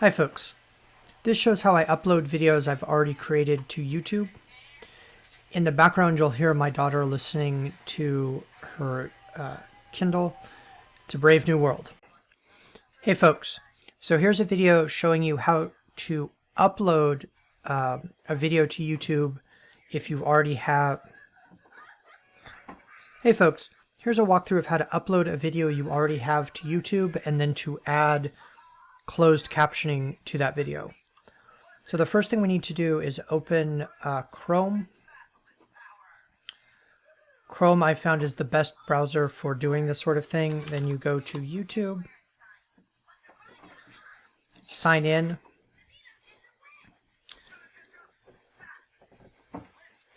Hi folks. This shows how I upload videos I've already created to YouTube. In the background you'll hear my daughter listening to her uh, Kindle. A brave new world. Hey folks, so here's a video showing you how to upload uh, a video to YouTube if you already have... Hey folks, here's a walkthrough of how to upload a video you already have to YouTube and then to add closed captioning to that video. So the first thing we need to do is open uh, Chrome. Chrome I found is the best browser for doing this sort of thing. Then you go to YouTube, sign in,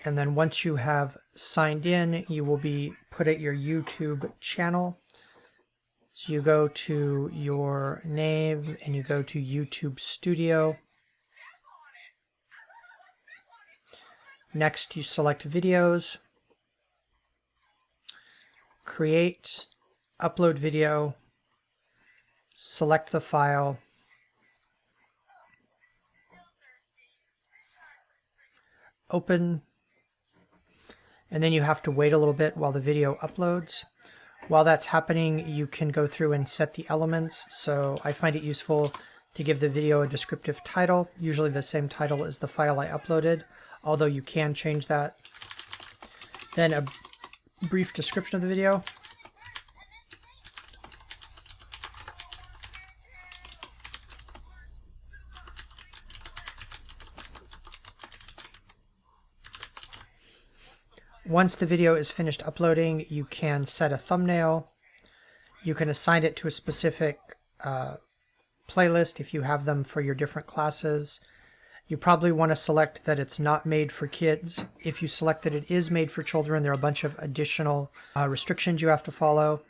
and then once you have signed in, you will be put at your YouTube channel. So you go to your name and you go to YouTube Studio. Next, you select videos, create, upload video, select the file, open, and then you have to wait a little bit while the video uploads. While that's happening, you can go through and set the elements. So I find it useful to give the video a descriptive title, usually the same title as the file I uploaded, although you can change that. Then a brief description of the video. Once the video is finished uploading, you can set a thumbnail. You can assign it to a specific uh, playlist if you have them for your different classes. You probably want to select that it's not made for kids. If you select that it is made for children, there are a bunch of additional uh, restrictions you have to follow.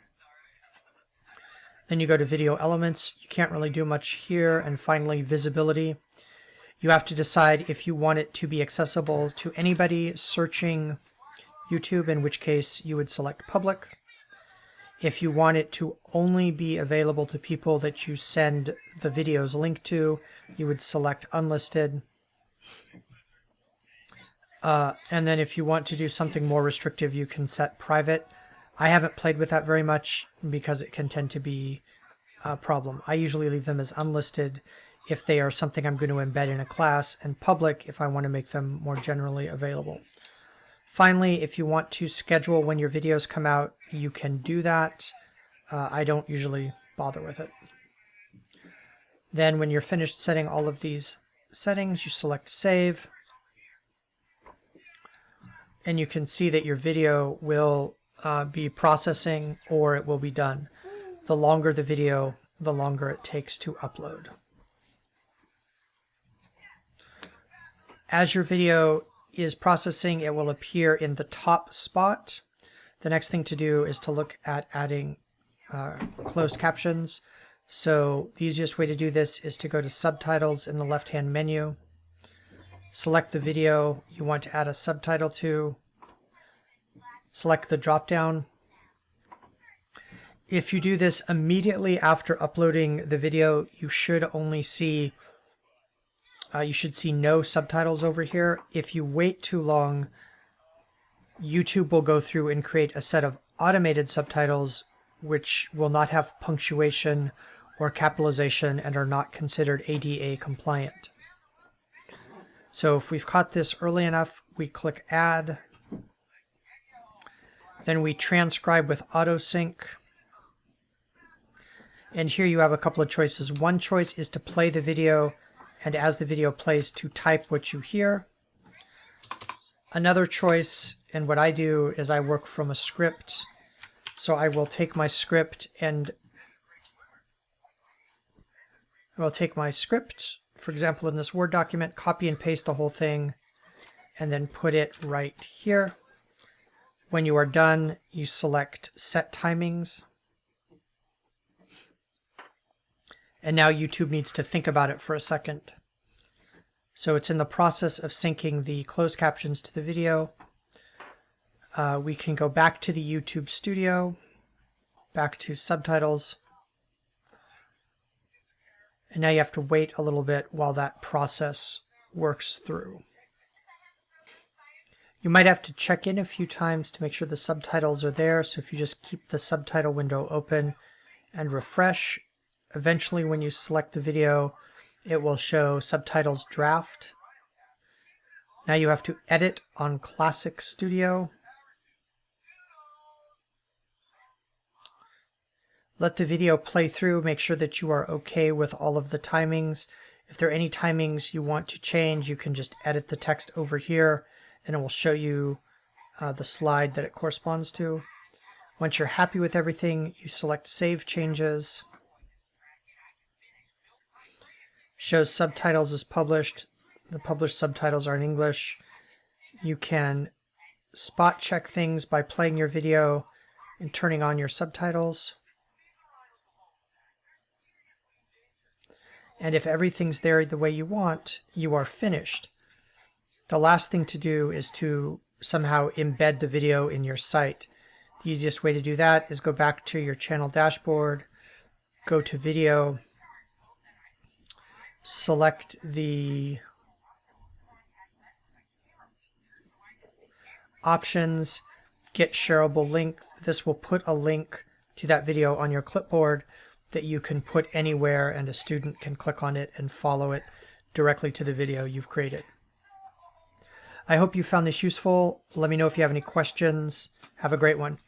Then you go to video elements. You can't really do much here. And finally, visibility. You have to decide if you want it to be accessible to anybody searching YouTube, in which case you would select public. If you want it to only be available to people that you send the videos linked to, you would select unlisted. Uh, and then if you want to do something more restrictive, you can set private. I haven't played with that very much because it can tend to be a problem. I usually leave them as unlisted if they are something I'm going to embed in a class, and public if I want to make them more generally available. Finally, if you want to schedule when your videos come out, you can do that. Uh, I don't usually bother with it. Then when you're finished setting all of these settings, you select Save. And you can see that your video will uh, be processing or it will be done. The longer the video, the longer it takes to upload. As your video is processing, it will appear in the top spot. The next thing to do is to look at adding uh, closed captions. So the easiest way to do this is to go to subtitles in the left-hand menu, select the video you want to add a subtitle to, select the drop-down. If you do this immediately after uploading the video, you should only see uh, you should see no subtitles over here. If you wait too long, YouTube will go through and create a set of automated subtitles which will not have punctuation or capitalization and are not considered ADA compliant. So if we've caught this early enough, we click Add. Then we transcribe with AutoSync. And here you have a couple of choices. One choice is to play the video and as the video plays to type what you hear. Another choice, and what I do is I work from a script. So I will take my script and I will take my script, for example, in this Word document, copy and paste the whole thing, and then put it right here. When you are done, you select Set Timings. And now YouTube needs to think about it for a second. So it's in the process of syncing the closed captions to the video. Uh, we can go back to the YouTube studio, back to subtitles, And now you have to wait a little bit while that process works through. You might have to check in a few times to make sure the subtitles are there. So if you just keep the subtitle window open and refresh, eventually when you select the video, it will show subtitles draft. Now you have to edit on Classic Studio. Let the video play through. Make sure that you are okay with all of the timings. If there are any timings you want to change, you can just edit the text over here and it will show you uh, the slide that it corresponds to. Once you're happy with everything, you select Save Changes. Shows subtitles as published. The published subtitles are in English. You can spot check things by playing your video and turning on your subtitles. And if everything's there the way you want, you are finished. The last thing to do is to somehow embed the video in your site. The easiest way to do that is go back to your channel dashboard, go to video, select the options, get shareable link. This will put a link to that video on your clipboard that you can put anywhere and a student can click on it and follow it directly to the video you've created. I hope you found this useful. Let me know if you have any questions. Have a great one.